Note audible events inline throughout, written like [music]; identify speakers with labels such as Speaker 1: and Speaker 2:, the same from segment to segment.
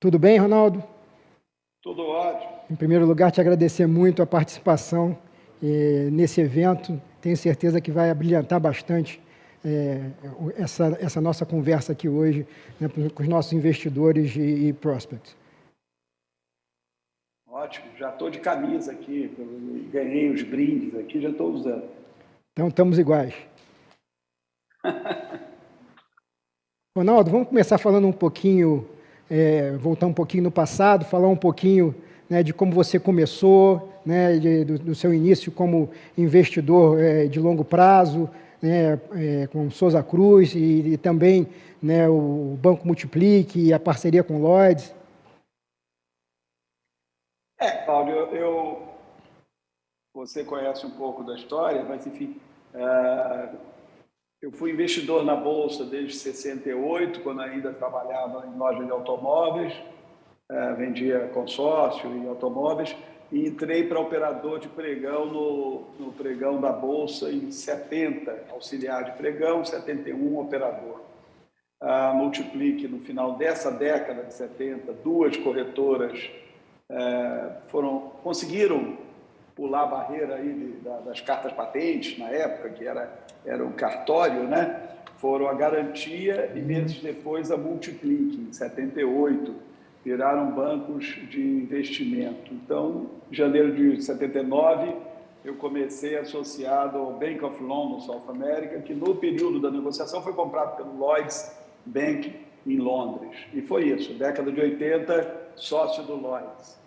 Speaker 1: Tudo bem, Ronaldo?
Speaker 2: Tudo ótimo.
Speaker 1: Em primeiro lugar, te agradecer muito a participação eh, nesse evento. Tenho certeza que vai brilhantar bastante eh, essa, essa nossa conversa aqui hoje né, com os nossos investidores e, e prospects.
Speaker 2: Ótimo, já estou de camisa aqui, ganhei os brindes aqui, já estou usando.
Speaker 1: Então, estamos iguais. [laughs] Ronaldo, vamos começar falando um pouquinho, é, voltar um pouquinho no passado, falar um pouquinho né, de como você começou, né, de, do, do, seu início como investidor é, de longo prazo, né, é, com Souza Cruz e, e também né, o Banco Multiplique e a parceria com Lloyds.
Speaker 2: É, Paulo, eu, eu, você conhece um pouco da história, mas enfim, uh, eu fui investidor na Bolsa desde 68, quando ainda trabalhava em loja de automóveis, uh, vendia consórcio e automóveis, e entrei para operador de pregão no, no pregão da Bolsa em 70, auxiliar de pregão, 71 operador. Uh, multiplique no final dessa década de 70, duas corretoras uh, foram conseguiram pular a barreira aí de, da, das cartas patentes na época, que era, era um cartório, né? foram a Garantia e meses depois a Multiplique, em 78, viraram bancos de investimento. Então, em janeiro de 79, eu comecei associado ao Bank of London, South America, que no período da negociação foi comprado pelo Lloyds Bank em Londres. E foi isso, década de 80, sócio do Lloyds.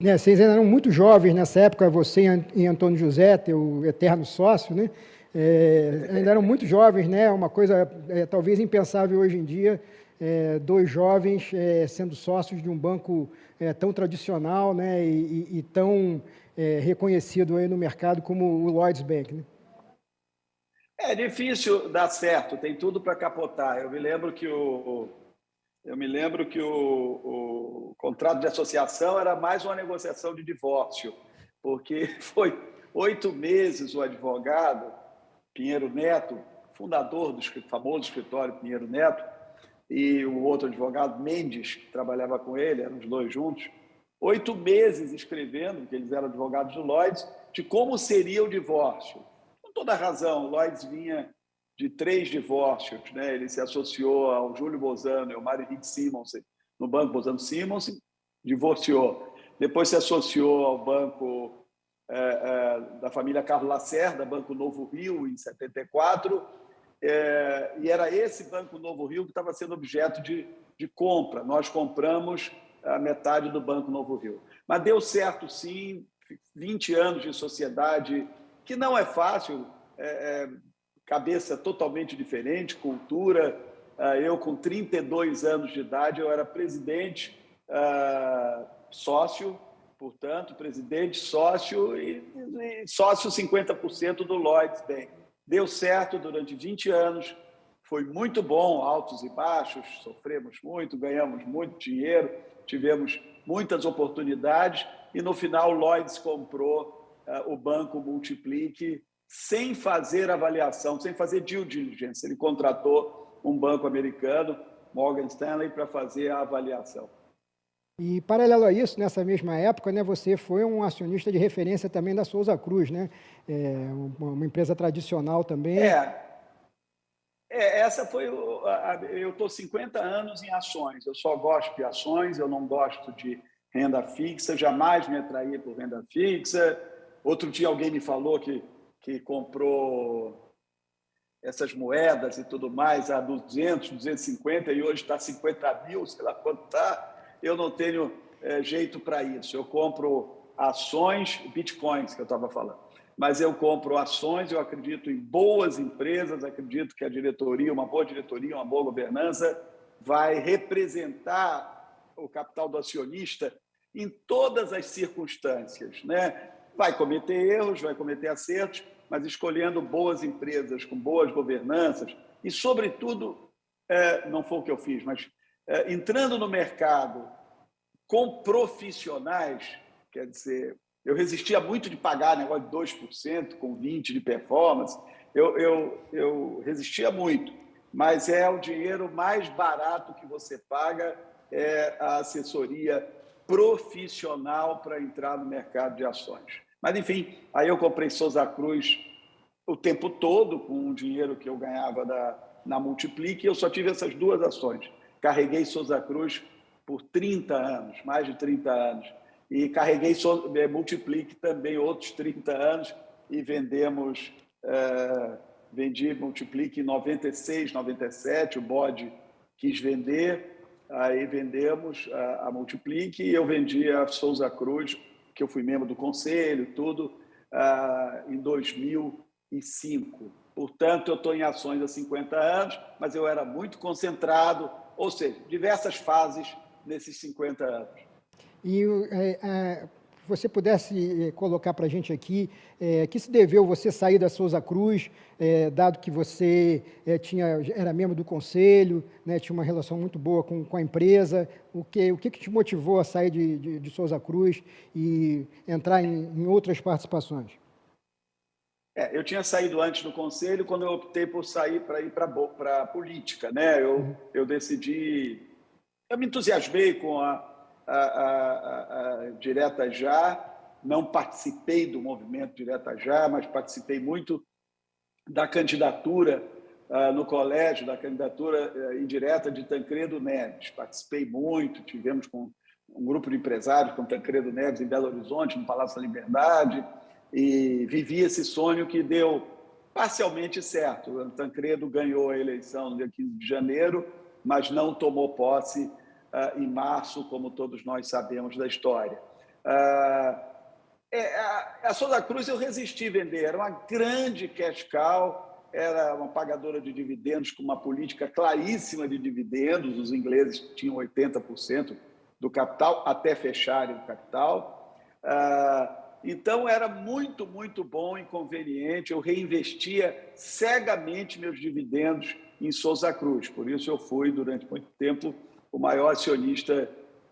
Speaker 1: Né, vocês eram muito jovens nessa época, você e Antônio José, teu eterno sócio, né? É, ainda eram muito jovens, né? Uma coisa é, talvez impensável hoje em dia, é, dois jovens é, sendo sócios de um banco é, tão tradicional, né? E, e, e tão é, reconhecido aí no mercado como o Lloyds Bank, né?
Speaker 2: É difícil dar certo, tem tudo para capotar. Eu me lembro que o, eu me lembro que o, o, contrato de associação era mais uma negociação de divórcio, porque [laughs] foi oito meses o advogado Pinheiro Neto, fundador do famoso escritório Pinheiro Neto, e o outro advogado Mendes, que trabalhava com ele, eram os dois juntos, oito meses escrevendo, porque eles eram advogados do Lloyds, de como seria o divórcio. Com toda razão, o Lloyds vinha de três divórcios. Né? Ele se associou ao Júlio Bozano e ao Mário Henrique Simons no Banco Bozano Simons, divorciou. Depois se associou ao Banco é, é, da família Carlos Lacerda, Banco Novo Rio, em 74, é, e era esse Banco Novo Rio que estava sendo objeto de, de compra. Nós compramos a metade do Banco Novo Rio. Mas deu certo, sim, 20 anos de sociedade, que não é fácil, é, é cabeça totalmente diferente, cultura. Ah, eu, com 32 anos de idade, eu era presidente, ah, sócio, portanto, presidente, sócio e, sócio 50% do Lloyds Bank. Deu certo durante 20 anos, foi muito bom, altos e baixos, sofremos muito, ganhamos muito dinheiro, tivemos muitas oportunidades e no final o Lloyds comprou uh, o banco Multiplique sem fazer avaliação, sem fazer due diligence. Ele contratou um banco americano, Morgan Stanley, para fazer a avaliação.
Speaker 1: E, paralelo a isso, nessa mesma época, né, você foi um acionista de referência também da Souza Cruz, né? É, uma, empresa tradicional também.
Speaker 2: É, é essa foi... O, a, eu estou 50 anos em ações, eu só gosto de ações, eu não gosto de renda fixa, jamais me atraí por renda fixa. Outro dia alguém me falou que que comprou essas moedas e tudo mais a 200, 250 e hoje está 50 mil, sei lá quanto está, eu não tenho é, jeito para isso. Eu compro ações, bitcoins que eu estava falando, mas eu compro ações, eu acredito em boas empresas, acredito que a diretoria, uma boa diretoria, uma boa governança, vai representar o capital do acionista em todas as circunstâncias, né? Vai cometer erros, vai cometer acertos, mas escolhendo boas empresas com boas governanças e, sobretudo, é, não foi o que eu fiz, mas é, entrando no mercado com profissionais, quer dizer, eu resistia muito de pagar negócio de 2% com 20% de performance, eu, eu, eu resistia muito, mas é o dinheiro mais barato que você paga é a assessoria profissional para entrar no mercado de ações. Mas, enfim, aí eu comprei Souza Cruz o tempo todo com o dinheiro que eu ganhava da, na Multiplique eu só tive essas duas ações. Carreguei Souza Cruz por 30 anos, mais de 30 anos. E carreguei eh, Multiplique também outros 30 anos e vendemos, é, vendi Multiplique em 96, 97, o bode quis vender, aí vendemos a, a Multiplique e eu vendi a Souza Cruz que eu fui membro do conselho, tudo, ah, em 2005. Portanto, eu estou em ações há 50 anos, mas eu era muito concentrado, ou seja, diversas fases nesses 50 anos.
Speaker 1: E é, é, você pudesse eh, colocar para a gente aqui, é, que se deveu você sair da Souza Cruz, é, dado que você é, tinha, era membro do conselho, né, tinha uma relação muito boa com, com a empresa, o que, o que, que te motivou a sair de, de, de Souza Cruz e entrar em, em outras participações?
Speaker 2: É, eu tinha saído antes do conselho quando eu optei por sair para ir para a política. Né? Eu, uhum. eu decidi, eu me entusiasmei com a, a, a, a, Direta Já, não participei do movimento Direta Já, mas participei muito da candidatura uh, no colégio, da candidatura uh, indireta de Tancredo Neves. Participei muito, tivemos com um grupo de empresários com Tancredo Neves em Belo Horizonte, no Palácio da Liberdade, e vivi esse sonho que deu parcialmente certo. O Tancredo ganhou a eleição no dia 15 de janeiro, mas não tomou posse em março, como todos nós sabemos da história. Uh, é, a, Souza Cruz eu resisti a vender, era uma grande cash cow, era uma pagadora de dividendos com uma política claríssima de dividendos, os ingleses tinham 80% do capital até fecharem o capital. Uh, então era muito, muito bom e conveniente. Eu reinvestia cegamente meus dividendos em Souza Cruz. Por isso eu fui durante muito tempo o maior acionista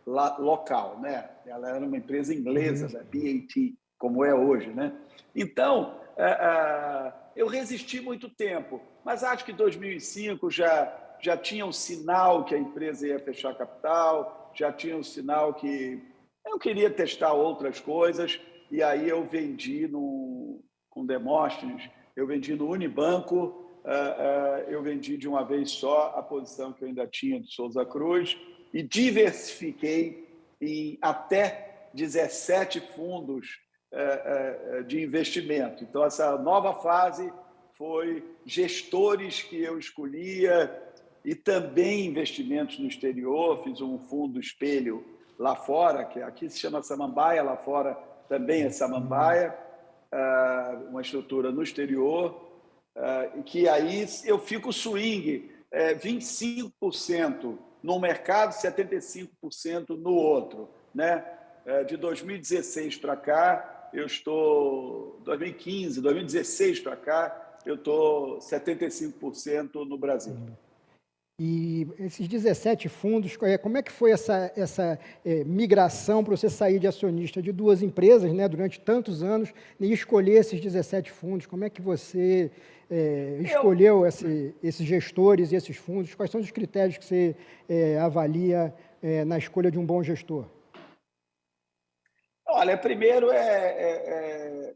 Speaker 2: local, né? Ela era uma empresa inglesa, uhum. da BAT, como é hoje, né? Então, é, é, eu resisti muito tempo, mas acho que 2005 já já tinha um sinal que a empresa ia fechar capital, já tinha um sinal que eu queria testar outras coisas e aí eu vendi no, com Demóstenes, eu vendi no Unibanco uh, eu vendi de uma vez só a posição que eu ainda tinha de Souza Cruz e diversifiquei em até 17 fundos uh, de investimento. Então, essa nova fase foi gestores que eu escolhia e também investimentos no exterior. Fiz um fundo espelho lá fora, que aqui se chama Samambaia, lá fora também é Samambaia, uma estrutura no exterior, que aí eu fico swing, é, 25% num mercado, 75% no outro. Né? É, de 2016 para cá, eu estou... 2015, 2016 para cá, eu estou 75% no Brasil.
Speaker 1: E esses 17 fundos, é, como é que foi essa, essa é, migração para você sair de acionista de duas empresas né, durante tantos anos e escolher esses 17 fundos? Como é que você é, escolheu esse, esses gestores e esses fundos? Quais são os critérios que você é, avalia é, na escolha de um bom gestor?
Speaker 2: Olha, primeiro é,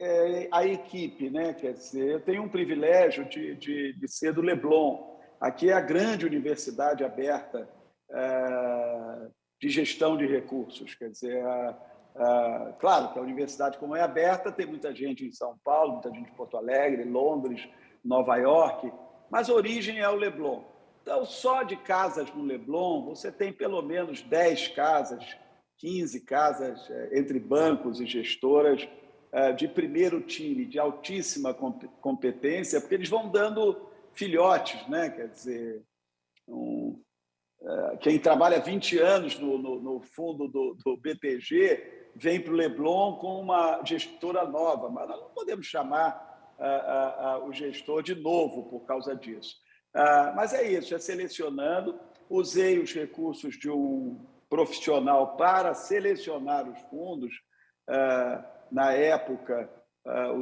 Speaker 2: é a equipe, né? Quer dizer, eu tenho um privilégio de, de, de ser do Leblon, Aqui é a grande universidade aberta é, de gestão de recursos. Quer dizer, claro que a universidade, como é aberta, tem muita gente em São Paulo, muita gente em Porto Alegre, Londres, Nova York, mas a origem é o Leblon. Então, só de casas no Leblon, você tem pelo menos 10 casas, 15 casas é, entre bancos e gestoras é, de primeiro time, de altíssima competência, porque eles vão dando filhotes, né? quer dizer, um, é, quem trabalha 20 anos no, no, no fundo do, do, BTG vem para o Leblon com uma gestora nova, mas nós não podemos chamar o gestor de novo por causa disso. mas é isso, é selecionando, usei os recursos de um profissional para selecionar os fundos, na época,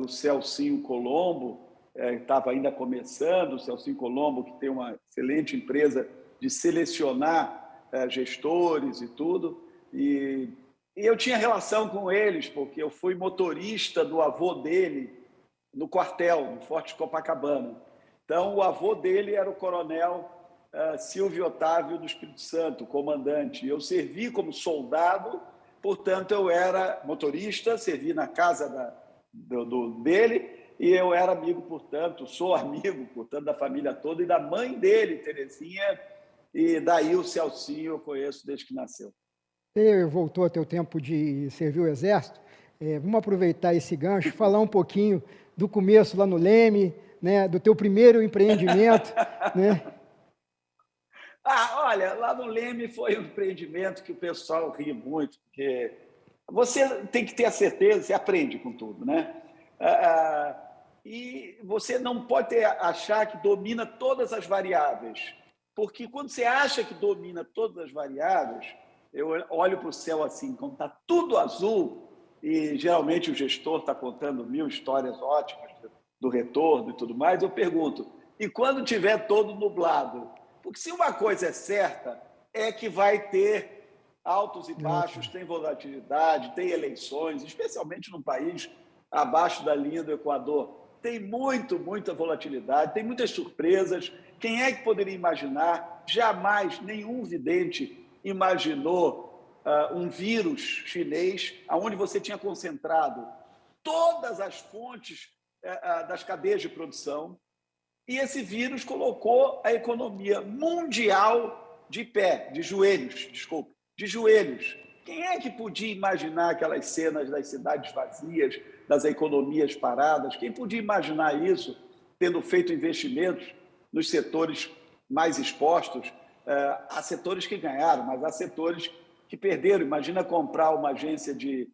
Speaker 2: o Celcinho Colombo, estava é, ainda começando, o Celcinho Colombo, que tem uma excelente empresa de selecionar é, gestores e tudo. E, e eu tinha relação com eles, porque eu fui motorista do avô dele no quartel, no Forte Copacabana. Então, o avô dele era o coronel uh, Silvio Otávio do Espírito Santo, comandante. Eu servi como soldado, portanto, eu era motorista, servi na casa da, do, do, dele, e eu era amigo, portanto, sou amigo, portanto, da família toda e da mãe dele, Terezinha, e daí o Celcinho eu conheço desde que nasceu.
Speaker 1: Você voltou a ter o tempo de servir o Exército. É, vamos aproveitar esse gancho, falar um pouquinho do começo lá no Leme, né, do teu primeiro empreendimento, [laughs] né?
Speaker 2: Ah, olha, lá no Leme foi um empreendimento que o pessoal ri muito, porque você tem que ter a certeza, você aprende com tudo, né? Ah, ah, e você não pode ter, achar que domina todas as variáveis, porque quando você acha que domina todas as variáveis, eu olho para o céu assim, quando está tudo azul, e geralmente o gestor está contando mil histórias ótimas do retorno e tudo mais, eu pergunto, e quando tiver todo nublado? Porque se uma coisa é certa, é que vai ter altos e baixos, tem volatilidade, tem eleições, especialmente num país abaixo da linha do Equador. Tem muito, muita volatilidade, tem muitas surpresas. Quem é que poderia imaginar? Jamais nenhum vidente imaginou uh, um vírus chinês onde você tinha concentrado todas as fontes uh, das cadeias de produção e esse vírus colocou a economia mundial de pé, de joelhos, desculpa, de joelhos. Quem é que podia imaginar aquelas cenas das cidades vazias, das economias paradas? Quem podia imaginar isso, tendo feito investimentos nos setores mais expostos? Uh, há setores que ganharam, mas há setores que perderam. Imagina comprar uma agência de,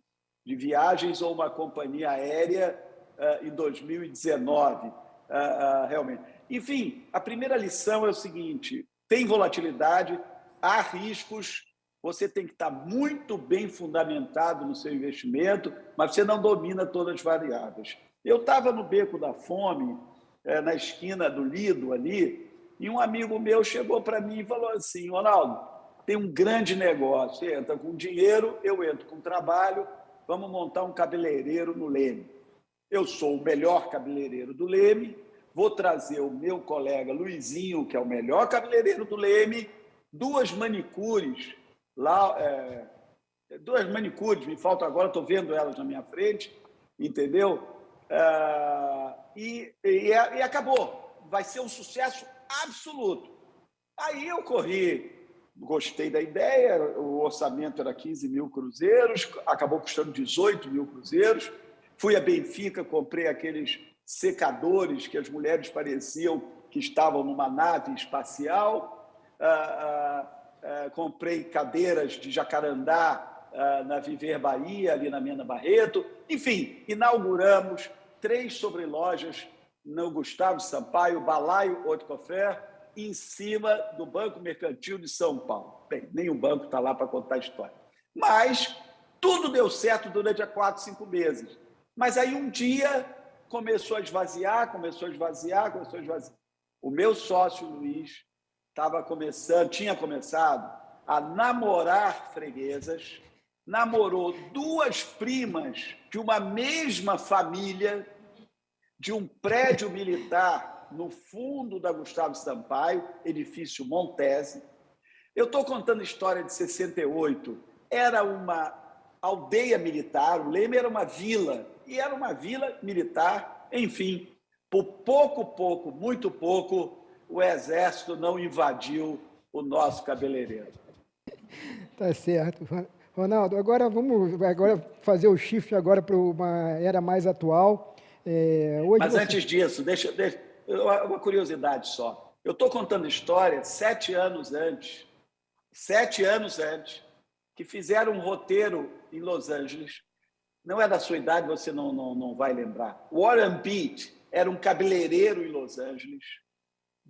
Speaker 2: de viagens ou uma companhia aérea uh, em 2019, uh, uh, realmente. Enfim, a primeira lição é o seguinte, tem volatilidade, há riscos, você tem que estar muito bem fundamentado no seu investimento, mas você não domina todas as variáveis. Eu estava no Beco da Fome, eh, na esquina do Lido ali, e um amigo meu chegou para mim e falou assim, Ronaldo, tem um grande negócio. Você entra com dinheiro, eu entro com trabalho, vamos montar um cabeleireiro no Leme. Eu sou o melhor cabeleireiro do Leme, vou trazer o meu colega Luizinho, que é o melhor cabeleireiro do Leme, duas manicures, lá, é, duas manicures, me falta agora, estou vendo elas na minha frente, entendeu? É, e, e, e acabou. Vai ser um sucesso absoluto. Aí eu corri gostei da ideia, o orçamento era 15 mil cruzeiros, acabou custando 18 mil cruzeiros. Fui a Benfica, comprei aqueles secadores que as mulheres pareciam que estavam numa nave espacial. Ah, ah, ah, comprei cadeiras de jacarandá na Viver Bahia, ali na Mena Barreto. Enfim, inauguramos três sobrelojas no Gustavo Sampaio, Balaio Haute Cofé, em cima do Banco Mercantil de São Paulo. Bem, nenhum banco está lá para contar a história. Mas tudo deu certo durante quatro, cinco meses. Mas aí um dia começou a esvaziar, começou a esvaziar, começou a esvaziar. O meu sócio Luiz estava começando, tinha começado a namorar freguesas, namorou duas primas de uma mesma família, de um prédio militar no fundo da Gustavo Sampaio, edifício Montese. Eu estou contando a história de 68. Era uma aldeia militar, o Leme era uma vila, e era uma vila militar, enfim. Por pouco, pouco, muito pouco, o Exército não invadiu o nosso cabeleireiro.
Speaker 1: Tá certo. Ronaldo, agora vamos agora fazer o shift agora para uma era mais atual.
Speaker 2: É, Mas você... antes disso, deixa, deixa, uma curiosidade só. Eu estou contando história sete anos antes, sete anos antes, que fizeram um roteiro em Los Angeles. Não é da sua idade, você não, não, não vai lembrar. Warren Beat era um cabeleireiro em Los Angeles,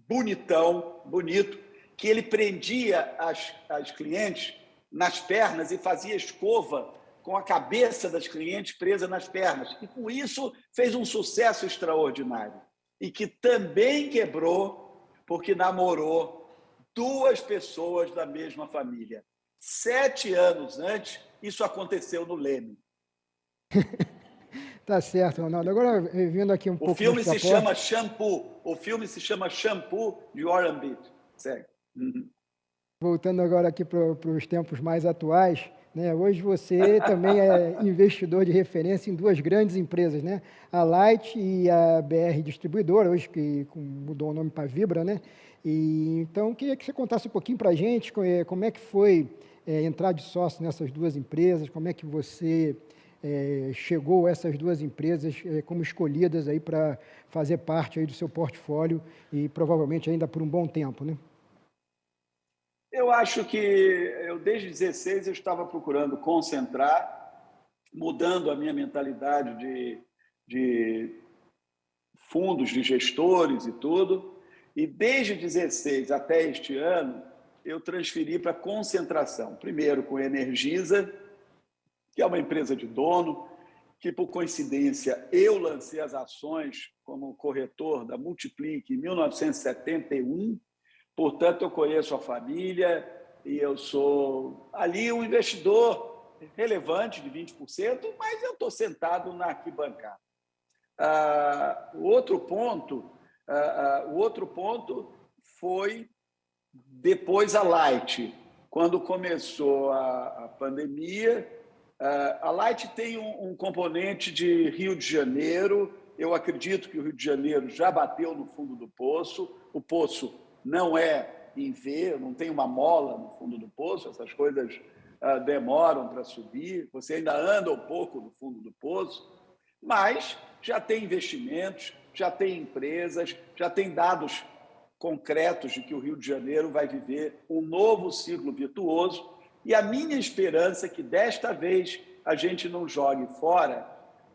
Speaker 2: bonitão, bonito, que ele prendia as, as clientes nas pernas e fazia escova com a cabeça das clientes presa nas pernas. E com isso fez um sucesso extraordinário e que também quebrou porque namorou duas pessoas da mesma família. Sete anos antes, isso aconteceu no Leme. [laughs]
Speaker 1: tá certo, Ronaldo. Agora, vindo aqui um
Speaker 2: o
Speaker 1: pouco...
Speaker 2: O filme se chama Shampoo. O filme se chama Shampoo, de Beat. Segue. Uhum.
Speaker 1: Voltando agora aqui para os tempos mais atuais, né? Hoje você também é [laughs] investidor de referência em duas grandes empresas, né? a Light e a BR Distribuidora, hoje que mudou o nome para Vibra. Né? E, então, queria que você contasse um pouquinho para a gente é, como é que foi é, entrar de sócio nessas duas empresas, como é que você é, chegou essas duas empresas é, como escolhidas aí para fazer parte aí do seu portfólio e provavelmente ainda por um bom tempo, né?
Speaker 2: Eu acho que eu desde 16 eu estava procurando concentrar, mudando a minha mentalidade de, de fundos, de gestores e tudo. E desde 16 até este ano, eu transferi para concentração. Primeiro com Energisa, que é uma empresa de dono, que por coincidência eu lancei as ações como corretor da Multiplique em 1971 Portanto, eu conheço a família e eu sou ali um investidor relevante de 20%, mas eu estou sentado na arquibancada. Ah, o outro ponto, ah, ah, o outro ponto foi depois a Light. Quando começou a, a pandemia, a Light tem um, um componente de Rio de Janeiro. Eu acredito que o Rio de Janeiro já bateu no fundo do poço. O poço não é em V, não tem uma mola no fundo do poço, essas coisas uh, demoram para subir, você ainda anda um pouco no fundo do poço, mas já tem investimentos, já tem empresas, já tem dados concretos de que o Rio de Janeiro vai viver um novo ciclo virtuoso e a minha esperança é que desta vez a gente não jogue fora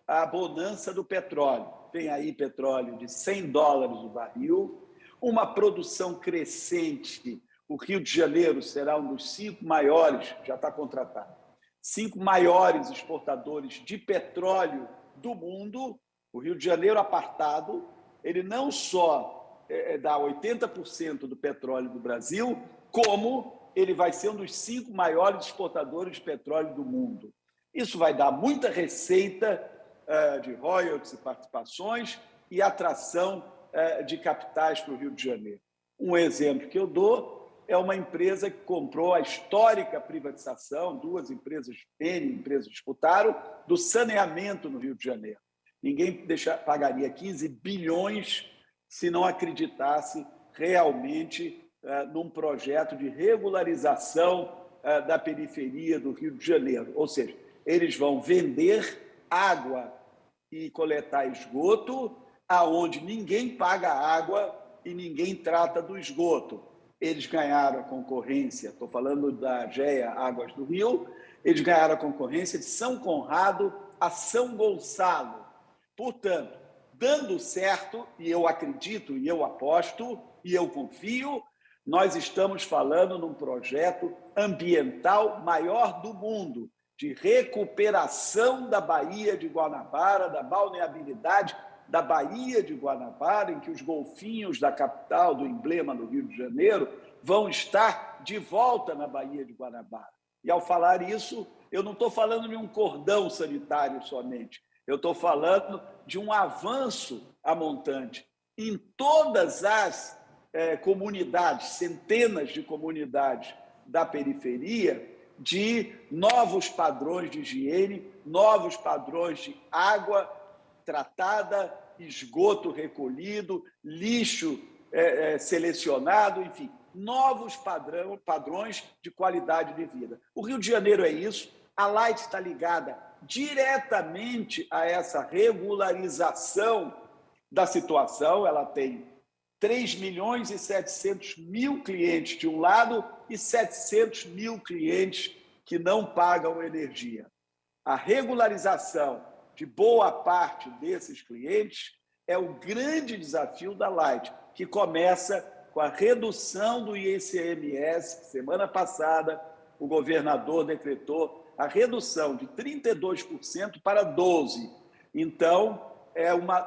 Speaker 2: a bonança do petróleo. Tem aí petróleo de 100 dólares o barril, uma produção crescente. O Rio de Janeiro será um dos cinco maiores, já está contratado, cinco maiores exportadores de petróleo do mundo. O Rio de Janeiro apartado, ele não só é, é dá 80% do petróleo do Brasil, como ele vai ser um dos cinco maiores exportadores de petróleo do mundo. Isso vai dar muita receita uh, de royalties e participações e atração é, de capitais para o Rio de Janeiro. Um exemplo que eu dou é uma empresa que comprou a histórica privatização, duas empresas, N empresas disputaram, do saneamento no Rio de Janeiro. Ninguém deixa, pagaria 15 bilhões se não acreditasse realmente num projeto de regularização uh, da periferia do Rio de Janeiro. Ou seja, eles vão vender água e coletar esgoto aonde ninguém paga água e ninguém trata do esgoto. Eles ganharam a concorrência, estou falando da GEA Águas do Rio, eles ganharam a concorrência de São Conrado a São Gonçalo. Portanto, dando certo, e eu acredito, e eu aposto, e eu confio, nós estamos falando num projeto ambiental maior do mundo, de recuperação da Baía de Guanabara, da balneabilidade da Baía de Guanabara, em que os golfinhos da capital, do emblema do Rio de Janeiro, vão estar de volta na Baía de Guanabara. E ao falar isso, eu não estou falando de um cordão sanitário somente, eu estou falando de um avanço a montante em todas as é, comunidades, centenas de comunidades da periferia, de novos padrões de higiene, novos padrões de água, tratada, esgoto recolhido, lixo é, é, selecionado, enfim, novos padrão, padrões de qualidade de vida. O Rio de Janeiro é isso, a Light está ligada diretamente a essa regularização da situação, ela tem 3 milhões e 700 mil clientes de um lado e 700 mil clientes que não pagam energia. A regularização de boa parte desses clientes é o grande desafio da Light, que começa com a redução do ICMS. Semana passada, o governador decretou a redução de 32% para 12%. Então, é uma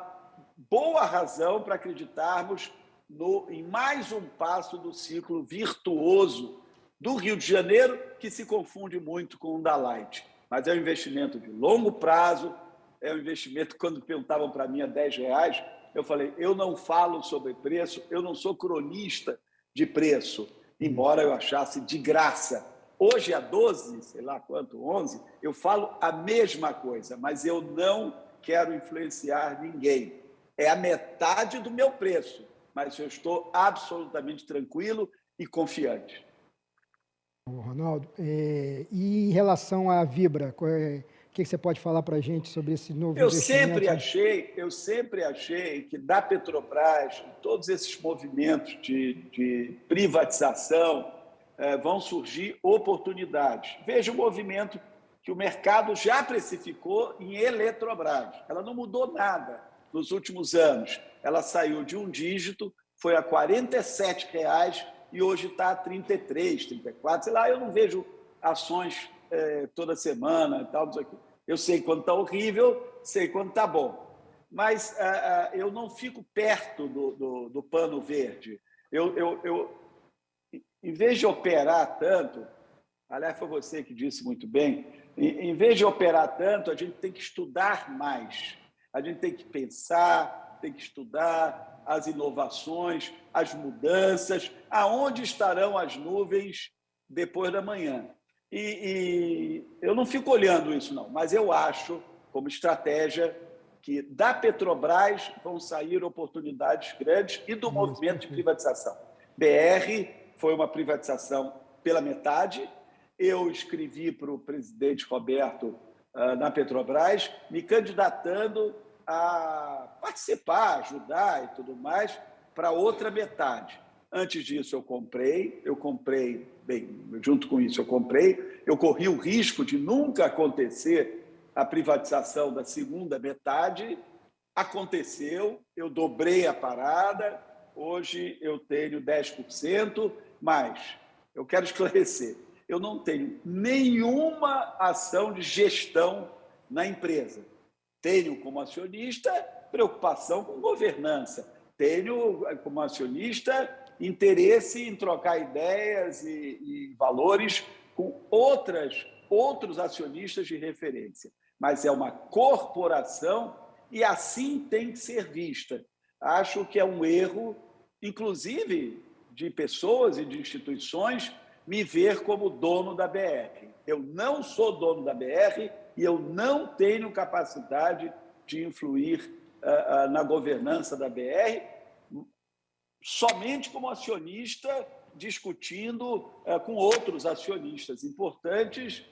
Speaker 2: boa razão para acreditarmos no, em mais um passo do ciclo virtuoso do Rio de Janeiro, que se confunde muito com o da Light. Mas é um investimento de longo prazo, é um investimento, quando perguntavam para mim a 10 reais, eu falei, eu não falo sobre preço, eu não sou cronista de preço, embora eu achasse de graça. Hoje, a 12, sei lá quanto, 11, eu falo a mesma coisa, mas eu não quero influenciar ninguém. É a metade do meu preço, mas eu estou absolutamente tranquilo e confiante.
Speaker 1: Ronaldo, é, e em relação à Vibra, é, o que você pode falar para a gente sobre esse novo
Speaker 2: eu sempre achei Eu sempre achei que da Petrobras, todos esses movimentos de, de privatização, é, vão surgir oportunidades. Veja o movimento que o mercado já precificou em Eletrobras. Ela não mudou nada nos últimos anos. Ela saiu de um dígito, foi a 47 reais, e hoje está a 33, 34, sei lá, eu não vejo ações é, toda semana e tal, Eu sei quando está horrível, sei quando está bom. Mas uh, uh, eu não fico perto do, do, do pano verde. Eu, eu, eu, em vez de operar tanto, aliás, foi você que disse muito bem, em, em vez de operar tanto, a gente tem que estudar mais. A gente tem que pensar, tem que estudar, as inovações, as mudanças, aonde estarão as nuvens depois da manhã. E, e, eu não fico olhando isso, não, mas eu acho, como estratégia, que da Petrobras vão sair oportunidades grandes e do movimento de privatização. BR foi uma privatização pela metade. Eu escrevi para o presidente Roberto na Petrobras, me candidatando a participar, ajudar e tudo mais para outra metade. Antes disso, eu comprei, eu comprei, bem, junto com isso, eu comprei, eu corri o risco de nunca acontecer a privatização da segunda metade. Aconteceu, eu dobrei a parada, hoje eu tenho 10%, mas eu quero [laughs] esclarecer: eu não tenho nenhuma ação de gestão na empresa. Tenho como acionista preocupação com governança, tenho como acionista interesse em trocar ideias e, e valores com outras, outros acionistas de referência. Mas é uma corporação e assim tem que ser vista. Acho que é um erro, inclusive de pessoas e de instituições, me ver como dono da BR. Eu não sou dono da BR e eu não tenho capacidade de influir uh, uh, na governança da BR, somente como acionista, discutindo uh, com outros acionistas importantes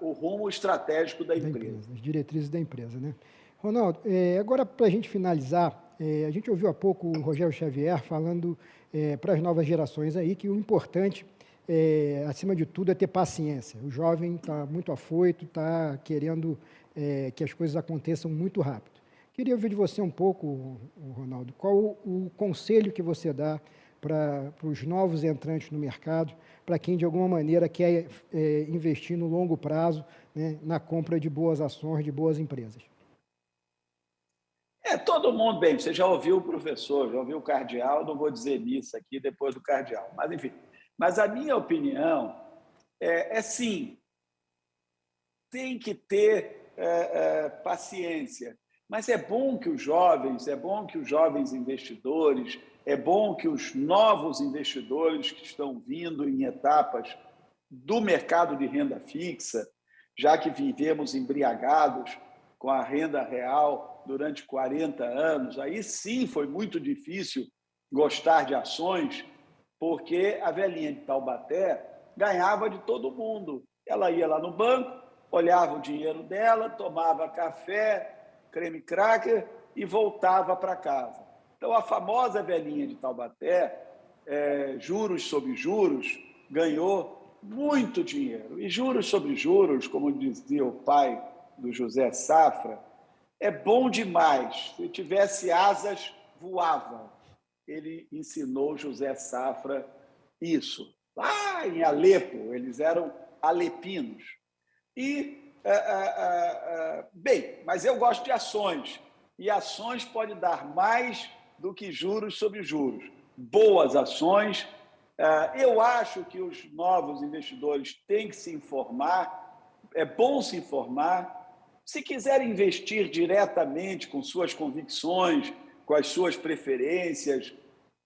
Speaker 2: o rumo estratégico da empresa. da empresa.
Speaker 1: As diretrizes da empresa. Né? Ronaldo, é, agora para a gente finalizar, é, a gente ouviu há pouco o Rogério Xavier falando é, para as novas gerações aí que o importante é, acima de tudo, é ter paciência. O jovem está muito afoito, está querendo é, que as coisas aconteçam muito rápido. Queria ouvir de você um pouco, Ronaldo, qual o, o conselho que você dá para os novos entrantes no mercado, para quem de alguma maneira quer é, investir no longo prazo né, na compra de boas ações, de boas empresas.
Speaker 2: É, todo mundo, bem, você já ouviu o professor, já ouviu o cardeal, não vou dizer nisso aqui depois do cardeal, mas enfim, mas a minha opinião é, é sim, tem que ter é, é, paciência. Mas é bom que os jovens, é bom que os jovens investidores, é bom que os novos investidores que estão vindo em etapas do mercado de renda fixa, já que vivemos embriagados com a renda real durante 40 anos, aí sim foi muito difícil gostar de ações porque a velhinha de Taubaté ganhava de todo mundo. Ela ia lá no banco, olhava o dinheiro dela, tomava café, creme cracker e voltava para casa. Então, a famosa velhinha de Taubaté, é, juros sobre juros, ganhou muito dinheiro. E juros sobre juros, como dizia o pai do José Safra, é bom demais. Se tivesse asas, voava ele ensinou José Safra isso. Lá em Alepo, eles eram alepinos. E, é, é, é, bem, mas eu gosto de ações. E ações pode dar mais do que juros sobre juros. Boas ações. É, eu acho que os novos investidores têm que se informar, é bom se informar. Se quiserem investir diretamente com suas convicções, com as suas preferências,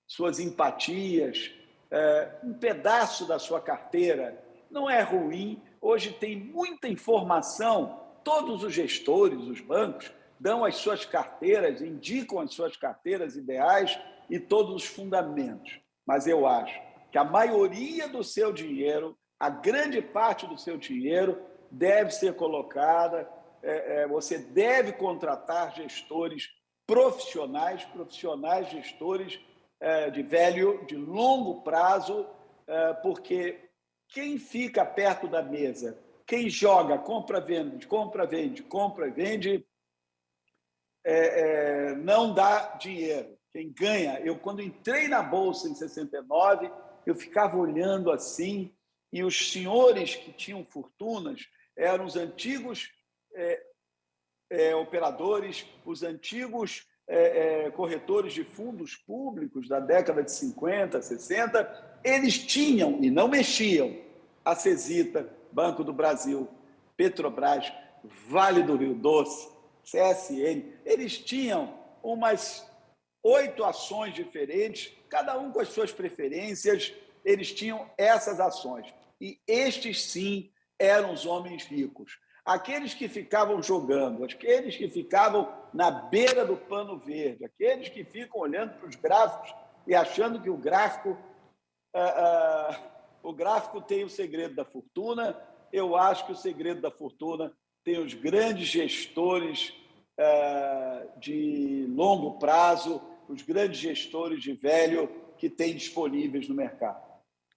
Speaker 2: suas empatias, é, um pedaço da sua carteira não é ruim. Hoje tem muita informação, todos os gestores, os bancos, dão as suas carteiras, indicam as suas carteiras ideais e todos os fundamentos. Mas eu acho que a maioria do seu dinheiro, a grande parte do seu dinheiro, deve ser colocada, é, é, você deve contratar gestores profissionais, profissionais gestores é, de velho, de longo prazo, é, porque quem fica perto da mesa, quem joga, compra, vende, compra, vende, compra, vende, é, é, não dá dinheiro. Quem ganha, eu quando entrei na Bolsa em 69, eu ficava olhando assim, e os senhores que tinham fortunas eram os antigos é, é, operadores, os antigos é, é, corretores de fundos públicos da década de 50, 60, eles tinham e não mexiam a Cesita, Banco do Brasil, Petrobras, Vale do Rio Doce, CSN, eles tinham umas oito ações diferentes, cada um com as suas preferências, eles tinham essas ações. E estes, sim, eram os homens ricos. Aqueles que ficavam jogando, aqueles que ficavam na beira do pano verde, aqueles que ficam olhando para os gráficos e achando que o gráfico, uh, uh, o gráfico tem o segredo da fortuna, eu acho que o segredo da fortuna tem os grandes gestores uh, de longo prazo, os grandes gestores de velho que tem disponíveis no mercado.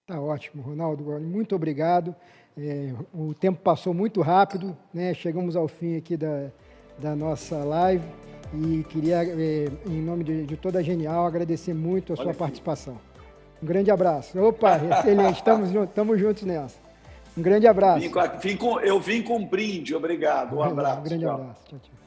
Speaker 1: Tá ótimo, Ronaldo. Muito obrigado. É, o tempo passou muito rápido, né? Chegamos ao fim aqui da, da nossa live e queria, é, em nome de, de, toda a Genial, agradecer muito a Olha sua aqui. participação. Um grande abraço. Opa, excelente. Estamos juntos, estamos juntos nessa. Um grande abraço.
Speaker 2: Vim com, eu vim com um brinde. Obrigado. Um abraço.
Speaker 1: Um grande tchau. abraço. Tchau, tchau.